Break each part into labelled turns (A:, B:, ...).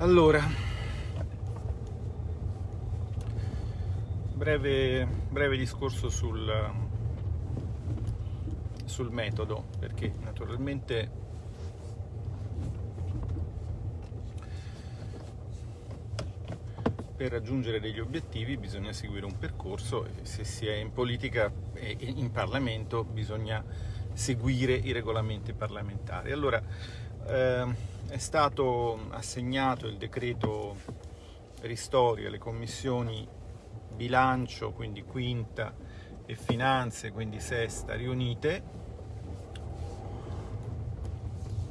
A: Allora, breve, breve discorso sul, sul metodo, perché naturalmente per raggiungere degli obiettivi bisogna seguire un percorso e se si è in politica e in Parlamento bisogna seguire i regolamenti parlamentari. Allora, eh, è stato assegnato il decreto ristori alle commissioni bilancio, quindi quinta, e finanze, quindi sesta, riunite.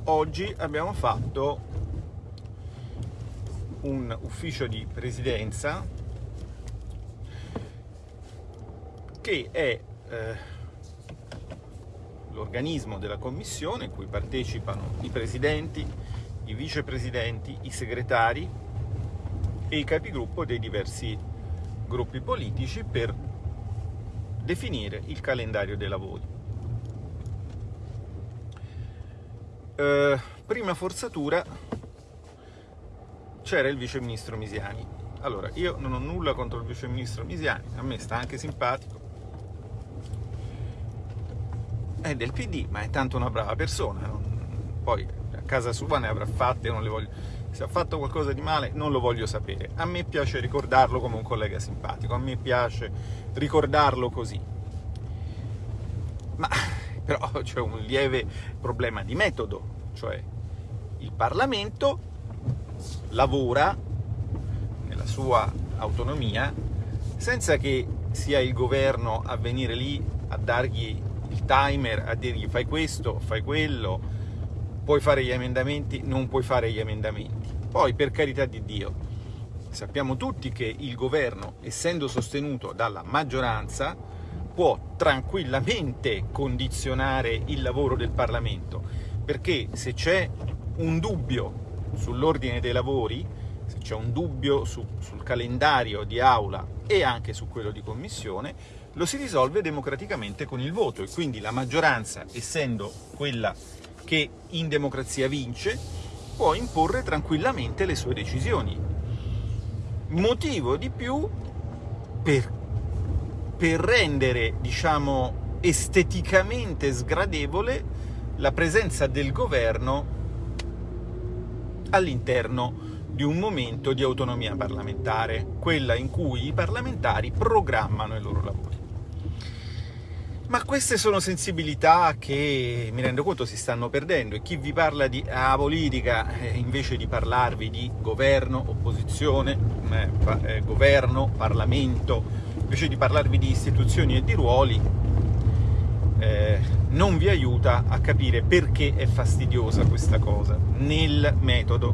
A: Oggi abbiamo fatto un ufficio di presidenza che è eh, l'organismo della commissione in cui partecipano i presidenti, i vicepresidenti, i segretari e i capigruppo dei diversi gruppi politici per definire il calendario dei lavori. Eh, prima forzatura c'era il vice ministro Misiani. Allora, io non ho nulla contro il vice ministro Misiani, a me sta anche simpatico. È del PD, ma è tanto una brava persona. Poi casa sua ne avrà fatte, non le voglio... se ha fatto qualcosa di male non lo voglio sapere. A me piace ricordarlo come un collega simpatico, a me piace ricordarlo così. Ma però c'è un lieve problema di metodo, cioè il Parlamento lavora nella sua autonomia senza che sia il governo a venire lì a dargli timer, a dirgli fai questo, fai quello, puoi fare gli emendamenti, non puoi fare gli emendamenti. Poi, per carità di Dio, sappiamo tutti che il governo, essendo sostenuto dalla maggioranza, può tranquillamente condizionare il lavoro del Parlamento, perché se c'è un dubbio sull'ordine dei lavori, se c'è un dubbio su, sul calendario di aula e anche su quello di commissione, lo si risolve democraticamente con il voto e quindi la maggioranza, essendo quella che in democrazia vince, può imporre tranquillamente le sue decisioni. Motivo di più per, per rendere, diciamo, esteticamente sgradevole la presenza del governo all'interno di un momento di autonomia parlamentare, quella in cui i parlamentari programmano i loro lavori. Ma queste sono sensibilità che mi rendo conto si stanno perdendo e chi vi parla di ah, politica eh, invece di parlarvi di governo, opposizione, eh, eh, governo, Parlamento, invece di parlarvi di istituzioni e di ruoli, eh, non vi aiuta a capire perché è fastidiosa questa cosa nel metodo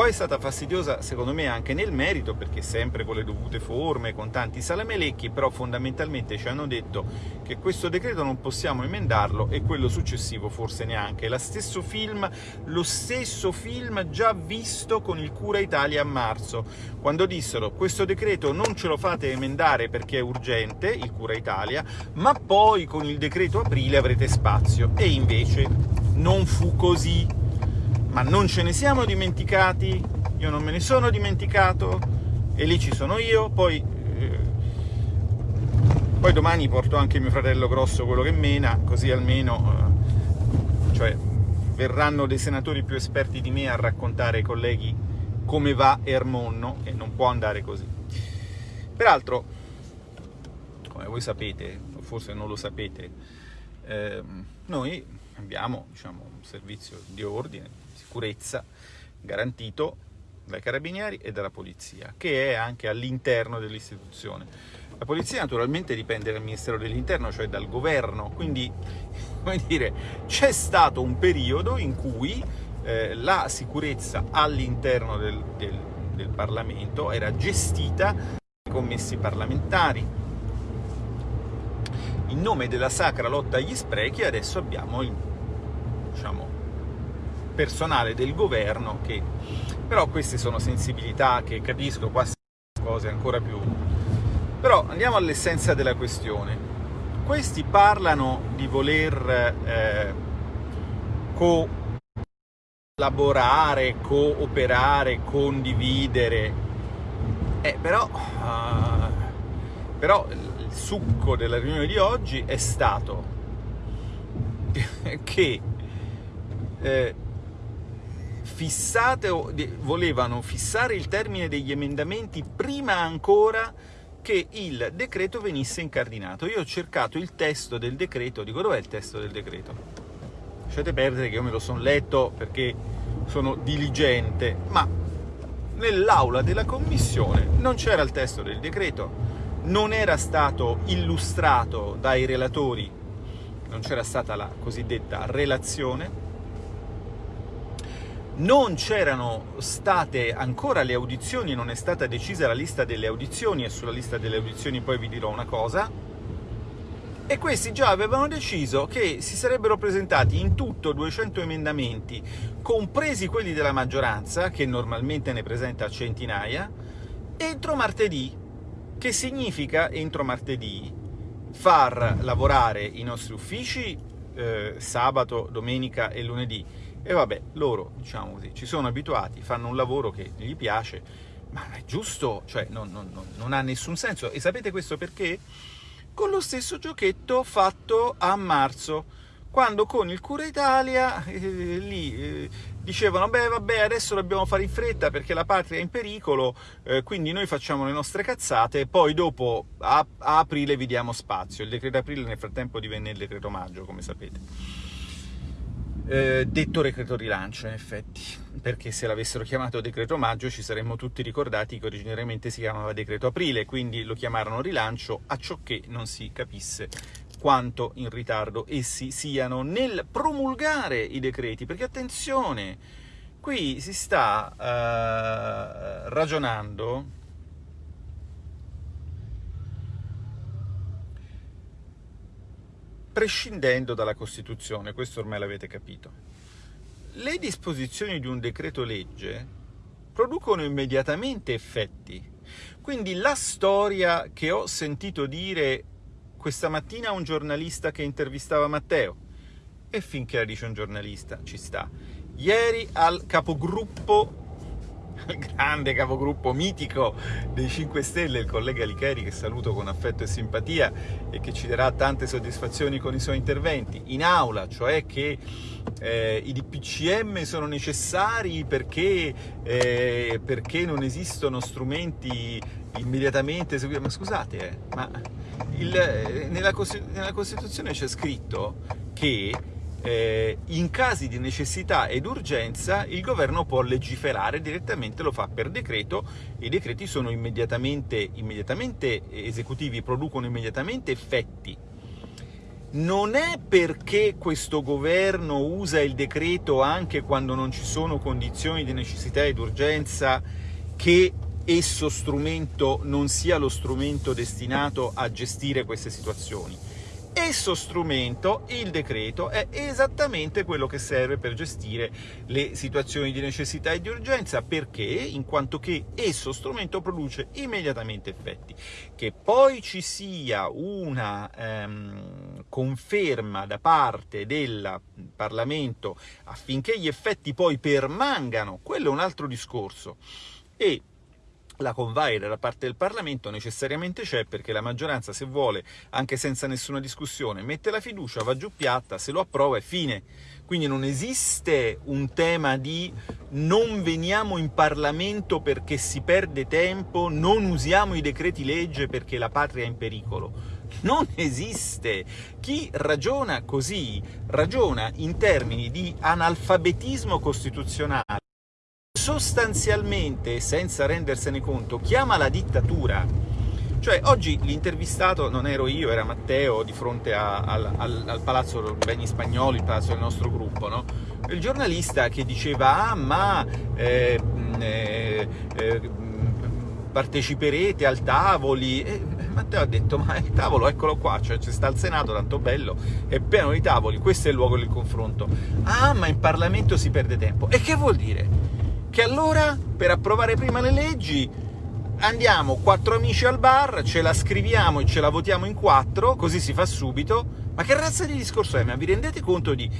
A: poi è stata fastidiosa, secondo me, anche nel merito, perché sempre con le dovute forme, con tanti salamelecchi, però fondamentalmente ci hanno detto che questo decreto non possiamo emendarlo e quello successivo forse neanche. Lo stesso film, lo stesso film già visto con il Cura Italia a marzo, quando dissero questo decreto non ce lo fate emendare perché è urgente, il Cura Italia, ma poi con il decreto aprile avrete spazio. E invece non fu così ma non ce ne siamo dimenticati, io non me ne sono dimenticato, e lì ci sono io, poi, eh, poi domani porto anche mio fratello grosso, quello che mena, così almeno, eh, cioè, verranno dei senatori più esperti di me a raccontare ai colleghi come va Ermonno, e non può andare così. Peraltro, come voi sapete, o forse non lo sapete, eh, noi abbiamo diciamo, un servizio di ordine, sicurezza garantito dai carabinieri e dalla polizia, che è anche all'interno dell'istituzione. La polizia naturalmente dipende dal Ministero dell'Interno, cioè dal governo, quindi come dire, c'è stato un periodo in cui eh, la sicurezza all'interno del, del, del Parlamento era gestita dai commessi parlamentari. In nome della sacra lotta agli sprechi adesso abbiamo il, diciamo, personale del governo che però queste sono sensibilità che capisco qua cose ancora più però andiamo all'essenza della questione questi parlano di voler eh, co collaborare, cooperare, condividere. Eh, però, uh, però il succo della riunione di oggi è stato che eh, fissate, volevano fissare il termine degli emendamenti prima ancora che il decreto venisse incardinato. Io ho cercato il testo del decreto, dico dov'è il testo del decreto? Lasciate perdere che io me lo sono letto perché sono diligente, ma nell'aula della commissione non c'era il testo del decreto, non era stato illustrato dai relatori, non c'era stata la cosiddetta relazione, non c'erano state ancora le audizioni, non è stata decisa la lista delle audizioni, e sulla lista delle audizioni poi vi dirò una cosa, e questi già avevano deciso che si sarebbero presentati in tutto 200 emendamenti, compresi quelli della maggioranza, che normalmente ne presenta centinaia, entro martedì, che significa entro martedì? Far lavorare i nostri uffici eh, sabato, domenica e lunedì, e vabbè, loro, diciamo così, ci sono abituati, fanno un lavoro che gli piace, ma è giusto, cioè non, non, non ha nessun senso. E sapete questo perché? con lo stesso giochetto fatto a marzo, quando con il Cura Italia eh, lì eh, dicevano beh vabbè adesso dobbiamo fare in fretta perché la patria è in pericolo, eh, quindi noi facciamo le nostre cazzate, poi dopo a, a aprile vi diamo spazio. Il decreto aprile nel frattempo divenne il decreto maggio, come sapete. Eh, detto decreto rilancio, in effetti, perché se l'avessero chiamato decreto maggio ci saremmo tutti ricordati che originariamente si chiamava decreto aprile, quindi lo chiamarono rilancio, a ciò che non si capisse quanto in ritardo essi siano nel promulgare i decreti, perché attenzione, qui si sta uh, ragionando prescindendo dalla Costituzione, questo ormai l'avete capito. Le disposizioni di un decreto legge producono immediatamente effetti, quindi la storia che ho sentito dire questa mattina a un giornalista che intervistava Matteo, e finché la dice un giornalista ci sta, ieri al capogruppo grande capogruppo mitico dei 5 Stelle, il collega Licheri, che saluto con affetto e simpatia e che ci darà tante soddisfazioni con i suoi interventi, in aula, cioè che eh, i DPCM sono necessari perché, eh, perché non esistono strumenti immediatamente eseguiti. Ma scusate, eh, ma il, eh, nella, nella Costituzione c'è scritto che eh, in casi di necessità ed urgenza il governo può legiferare direttamente, lo fa per decreto, i decreti sono immediatamente, immediatamente esecutivi, producono immediatamente effetti. Non è perché questo governo usa il decreto anche quando non ci sono condizioni di necessità ed urgenza che esso strumento non sia lo strumento destinato a gestire queste situazioni Esso strumento, il decreto, è esattamente quello che serve per gestire le situazioni di necessità e di urgenza, perché? In quanto che esso strumento produce immediatamente effetti. Che poi ci sia una ehm, conferma da parte del Parlamento affinché gli effetti poi permangano, quello è un altro discorso. E la convaida da parte del Parlamento necessariamente c'è perché la maggioranza, se vuole, anche senza nessuna discussione, mette la fiducia, va giù piatta, se lo approva è fine. Quindi non esiste un tema di non veniamo in Parlamento perché si perde tempo, non usiamo i decreti legge perché la patria è in pericolo. Non esiste! Chi ragiona così ragiona in termini di analfabetismo costituzionale sostanzialmente, senza rendersene conto, chiama la dittatura. Cioè, oggi l'intervistato non ero io, era Matteo, di fronte a, al, al, al, Palazzo Beni Spagnoli, il palazzo del nostro gruppo, no? Il giornalista che diceva, ah, ma eh, eh, eh, parteciperete al tavoli... E Matteo ha detto, ma il tavolo, eccolo qua, cioè c'è sta il Senato, tanto bello, è pieno di tavoli, questo è il luogo del confronto. Ah, ma in Parlamento si perde tempo. E che vuol dire? Che allora per approvare prima le leggi andiamo quattro amici al bar, ce la scriviamo e ce la votiamo in quattro, così si fa subito. Ma che razza di discorso è? Ma vi rendete conto di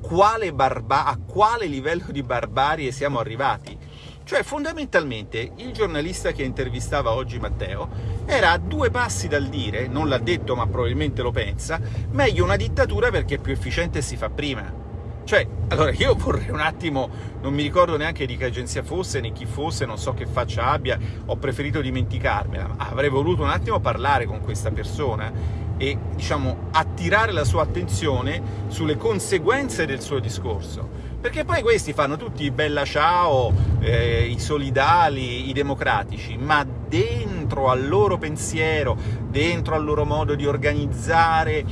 A: quale a quale livello di barbarie siamo arrivati? Cioè, fondamentalmente, il giornalista che intervistava oggi Matteo era a due passi dal dire, non l'ha detto ma probabilmente lo pensa, meglio una dittatura perché è più efficiente e si fa prima. Cioè, allora io vorrei un attimo, non mi ricordo neanche di che agenzia fosse, né chi fosse, non so che faccia abbia, ho preferito dimenticarmela, ma avrei voluto un attimo parlare con questa persona e, diciamo, attirare la sua attenzione sulle conseguenze del suo discorso. Perché poi questi fanno tutti i bella ciao, eh, i solidali, i democratici, ma dentro al loro pensiero, dentro al loro modo di organizzare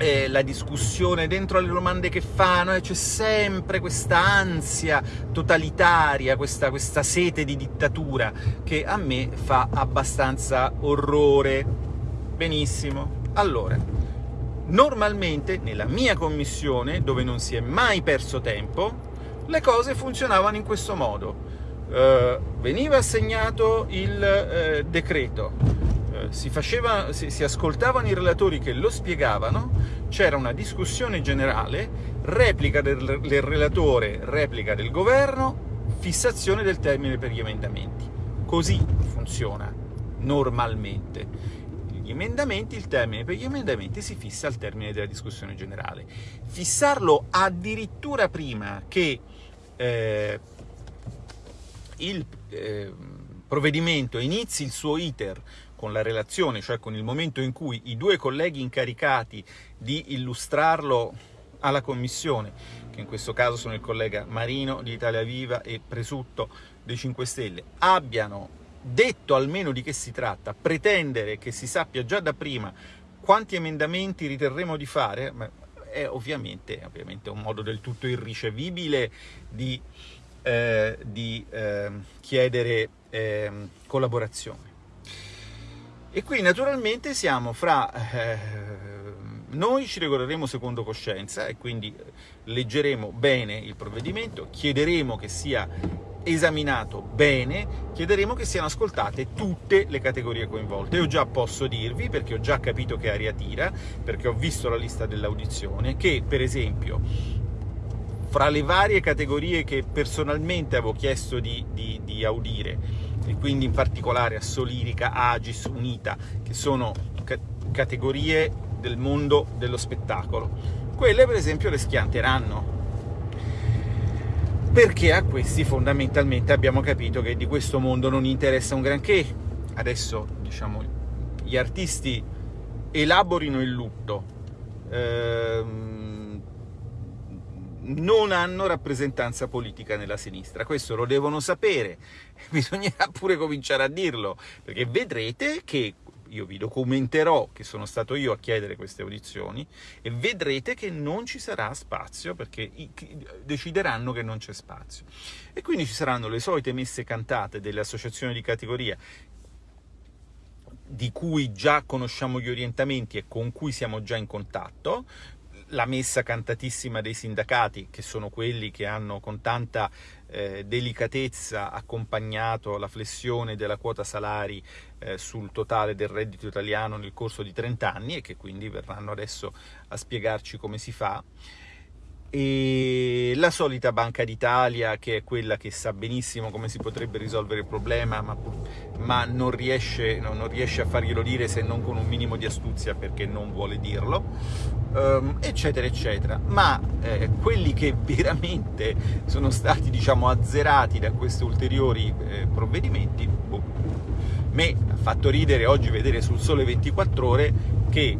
A: eh, la discussione, dentro alle domande che fanno, eh, c'è sempre questa ansia totalitaria, questa, questa sete di dittatura, che a me fa abbastanza orrore. Benissimo. Allora, normalmente nella mia commissione, dove non si è mai perso tempo, le cose funzionavano in questo modo. Uh, veniva assegnato il uh, decreto, si, faceva, si, si ascoltavano i relatori che lo spiegavano, c'era una discussione generale, replica del, relatore, replica del governo, fissazione del termine per gli emendamenti. Così funziona normalmente emendamenti, il termine per gli emendamenti si fissa al termine della discussione generale. Fissarlo addirittura prima che eh, il eh, provvedimento inizi il suo iter con la relazione, cioè con il momento in cui i due colleghi incaricati di illustrarlo alla Commissione, che in questo caso sono il collega Marino di Italia Viva e Presutto dei 5 Stelle, abbiano detto almeno di che si tratta, pretendere che si sappia già da prima quanti emendamenti riterremo di fare, è ovviamente, ovviamente un modo del tutto irricevibile di, eh, di eh, chiedere eh, collaborazione. E qui naturalmente siamo fra... Eh, noi ci regolleremo secondo coscienza e quindi leggeremo bene il provvedimento, chiederemo che sia esaminato bene, chiederemo che siano ascoltate tutte le categorie coinvolte. Io già posso dirvi, perché ho già capito che aria tira, perché ho visto la lista dell'audizione, che per esempio fra le varie categorie che personalmente avevo chiesto di, di, di audire, e quindi in particolare a Solirica, Agis, Unita, che sono ca categorie del mondo dello spettacolo. Quelle per esempio le schianteranno, perché a questi fondamentalmente abbiamo capito che di questo mondo non interessa un granché. Adesso, diciamo, gli artisti elaborino il lutto, ehm, non hanno rappresentanza politica nella sinistra. Questo lo devono sapere, bisognerà pure cominciare a dirlo, perché vedrete che io vi documenterò che sono stato io a chiedere queste audizioni e vedrete che non ci sarà spazio perché decideranno che non c'è spazio. E quindi ci saranno le solite messe cantate delle associazioni di categoria di cui già conosciamo gli orientamenti e con cui siamo già in contatto, la messa cantatissima dei sindacati, che sono quelli che hanno con tanta eh, delicatezza accompagnato la flessione della quota salari eh, sul totale del reddito italiano nel corso di 30 anni e che quindi verranno adesso a spiegarci come si fa e la solita Banca d'Italia che è quella che sa benissimo come si potrebbe risolvere il problema ma, ma non, riesce, no, non, riesce, a farglielo dire se non con un minimo di astuzia perché non vuole dirlo um, eccetera eccetera ma eh, quelli che veramente sono stati diciamo azzerati da questi ulteriori eh, provvedimenti boh. me ha fatto ridere oggi vedere sul Sole 24 Ore che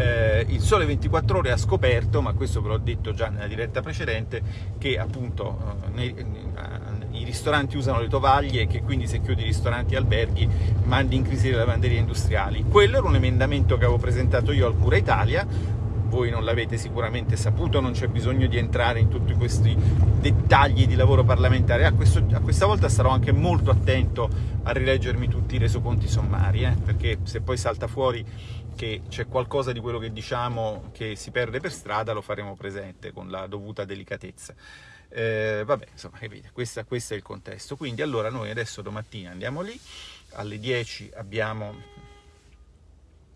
A: eh, il Sole 24 Ore ha scoperto, ma questo ve l'ho detto già nella diretta precedente, che appunto eh, nei, eh, i ristoranti usano le tovaglie e che quindi se chiudi ristoranti e alberghi mandi in crisi le lavanderie industriali. Quello era un emendamento che avevo presentato io al Cura Italia, voi non l'avete sicuramente saputo, non c'è bisogno di entrare in tutti questi dettagli di lavoro parlamentare. A, questo, a questa volta sarò anche molto attento a rileggermi tutti i resoconti sommari, eh, perché se poi salta fuori che c'è qualcosa di quello che diciamo che si perde per strada, lo faremo presente con la dovuta delicatezza. Eh, vabbè, insomma, capite, questo è il contesto. Quindi allora noi adesso domattina andiamo lì, alle 10 abbiamo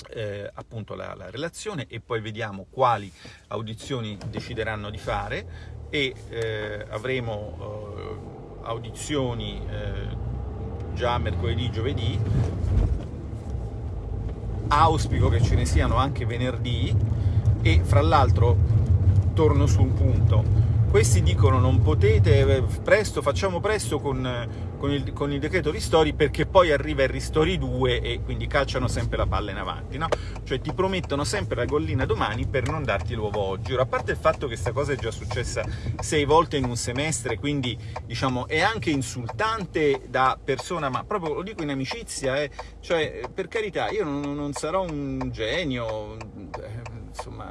A: eh, appunto la, la, relazione e poi vediamo quali audizioni decideranno di fare e eh, avremo eh, audizioni eh, già mercoledì, giovedì, auspico che ce ne siano anche venerdì e fra l'altro torno su un punto, questi dicono non potete, eh, presto, facciamo presto con, con, il, con il, decreto ristori perché poi arriva il ristori 2 e quindi calciano sempre la palla in avanti, no? Cioè ti promettono sempre la gollina domani per non darti l'uovo oggi. Ora, a parte il fatto che questa cosa è già successa sei volte in un semestre, quindi diciamo è anche insultante da persona, ma proprio lo dico in amicizia, eh? cioè per carità io non, non sarò un genio, insomma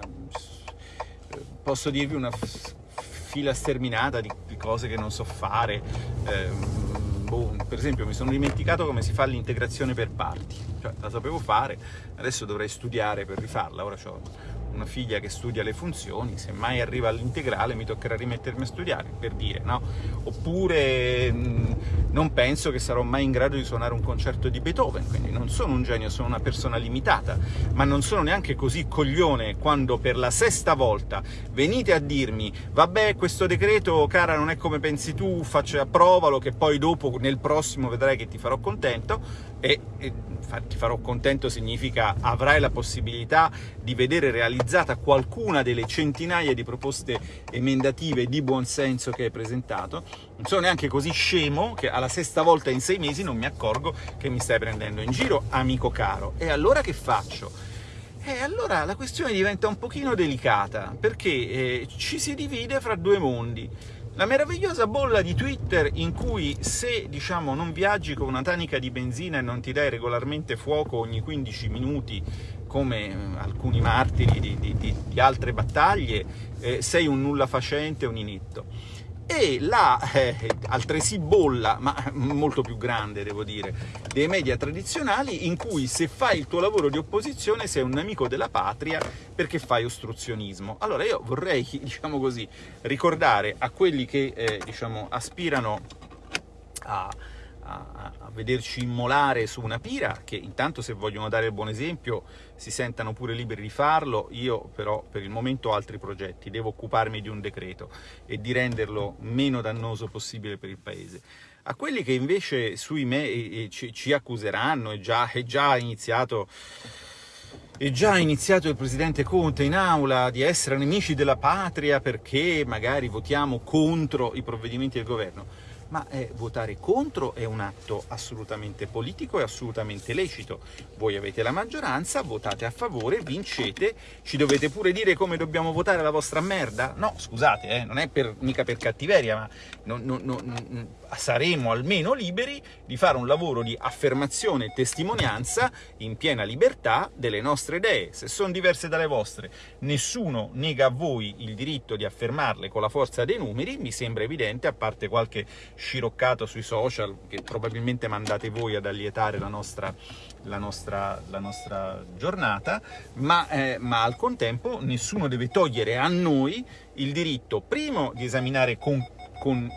A: posso dirvi una fila sterminata di cose che non so fare. Eh, boh, per esempio mi sono dimenticato come si fa l'integrazione per parti, cioè, la sapevo fare, adesso dovrei studiare per rifarla, ora ho una figlia che studia le funzioni, se mai arriva all'integrale mi toccherà rimettermi a studiare, per dire, no? Oppure mh, non penso che sarò mai in grado di suonare un concerto di Beethoven, quindi non sono un genio, sono una persona limitata, ma non sono neanche così coglione quando per la sesta volta venite a dirmi vabbè questo decreto cara non è come pensi tu, faccio, approvalo che poi dopo nel prossimo vedrai che ti farò contento, e, e ti farò contento significa avrai la possibilità di vedere realizzata qualcuna delle centinaia di proposte emendative di buonsenso che hai presentato. Non sono neanche così scemo che alla sesta volta in sei mesi non mi accorgo che mi stai prendendo in giro, amico caro. E allora che faccio? E allora la questione diventa un pochino delicata, perché eh, ci si divide fra due mondi. La meravigliosa bolla di Twitter in cui se, diciamo, non viaggi con una tanica di benzina e non ti dai regolarmente fuoco ogni 15 minuti, come eh, alcuni martiri di, di, di, di altre battaglie, eh, sei un nulla facente, un inetto e la eh, altresì bolla, ma molto più grande devo dire, dei media tradizionali in cui se fai il tuo lavoro di opposizione sei un nemico della patria perché fai ostruzionismo. Allora io vorrei, diciamo così, ricordare a quelli che eh, diciamo, aspirano a a, a, vederci immolare su una pira, che intanto se vogliono dare il buon esempio si sentano pure liberi di farlo, io però per il momento ho altri progetti, devo occuparmi di un decreto e di renderlo meno dannoso possibile per il Paese. A quelli che invece sui me ci, ci, accuseranno, è già, è già iniziato... È già iniziato il Presidente Conte in aula di essere nemici della patria perché magari votiamo contro i provvedimenti del governo ma eh, votare contro è un atto assolutamente politico e assolutamente lecito. Voi avete la maggioranza, votate a favore, vincete, ci dovete pure dire come dobbiamo votare la vostra merda? No, scusate, eh, non è per, mica per cattiveria, ma non, non, non, saremo almeno liberi di fare un lavoro di affermazione e testimonianza in piena libertà delle nostre idee. Se sono diverse dalle vostre, nessuno nega a voi il diritto di affermarle con la forza dei numeri, mi sembra evidente, a parte qualche sciroccato sui social, che probabilmente mandate voi ad allietare la nostra, la nostra, la nostra giornata, ma, eh, ma al contempo nessuno deve togliere a noi il diritto, primo, di esaminare con, con,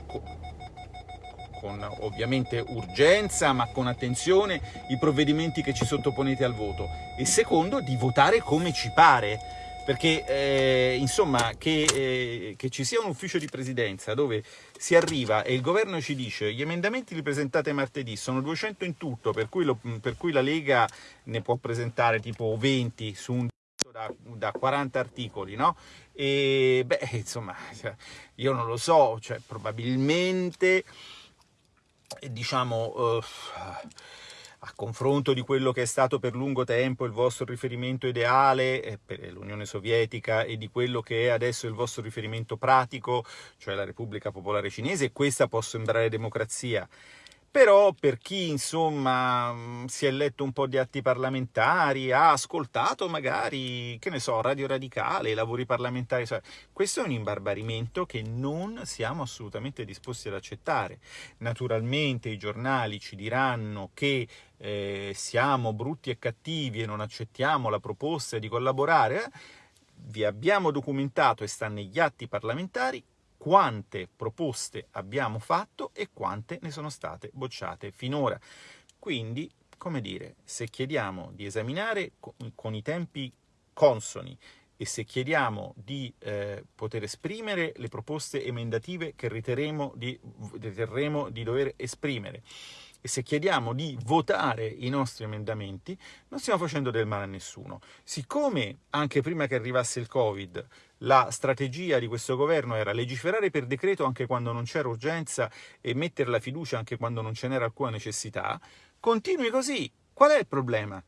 A: con ovviamente urgenza, ma con attenzione, i provvedimenti che ci sottoponete al voto, e secondo, di votare come ci pare, perché eh, insomma che, eh, che, ci sia un ufficio di presidenza dove si arriva e il governo ci dice gli emendamenti li presentate martedì, sono 200 in tutto, per cui, lo, per cui la Lega ne può presentare tipo 20 su un da, da 40 articoli, no? E beh, insomma, io non lo so, cioè probabilmente, diciamo... Uh, a confronto di quello che è stato per lungo tempo il vostro riferimento ideale eh, per l'Unione Sovietica e di quello che è adesso il vostro riferimento pratico, cioè la Repubblica Popolare Cinese, questa può sembrare democrazia, però per chi insomma mm, si è letto un po' di atti parlamentari, ha ascoltato magari, che ne so, Radio Radicale, lavori parlamentari, questo è un imbarbarimento che non siamo assolutamente disposti ad accettare. Naturalmente i giornali ci diranno che eh, siamo brutti e cattivi e non accettiamo la proposta di collaborare, eh? vi abbiamo documentato e sta negli atti parlamentari quante proposte abbiamo fatto e quante ne sono state bocciate finora. Quindi come dire, se chiediamo di esaminare con i tempi consoni e se chiediamo di eh, poter esprimere le proposte emendative che riterremo di, riterremo di dover esprimere e se chiediamo di votare i nostri emendamenti, non stiamo facendo del male a nessuno. Siccome anche prima che arrivasse il Covid la strategia di questo governo era legiferare per decreto anche quando non c'era urgenza e mettere la fiducia anche quando non ce n'era alcuna necessità, continui così. Qual è il problema?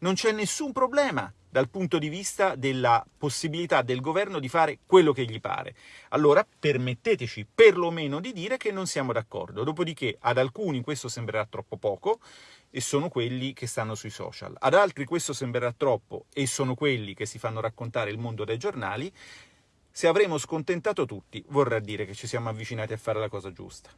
A: Non c'è nessun problema dal punto di vista della possibilità del governo di fare quello che gli pare. Allora permetteteci perlomeno di dire che non siamo d'accordo. Dopodiché ad alcuni questo sembrerà troppo poco e sono quelli che stanno sui social. Ad altri questo sembrerà troppo e sono quelli che si fanno raccontare il mondo dai giornali. Se avremo scontentato tutti, vorrà dire che ci siamo avvicinati a fare la cosa giusta.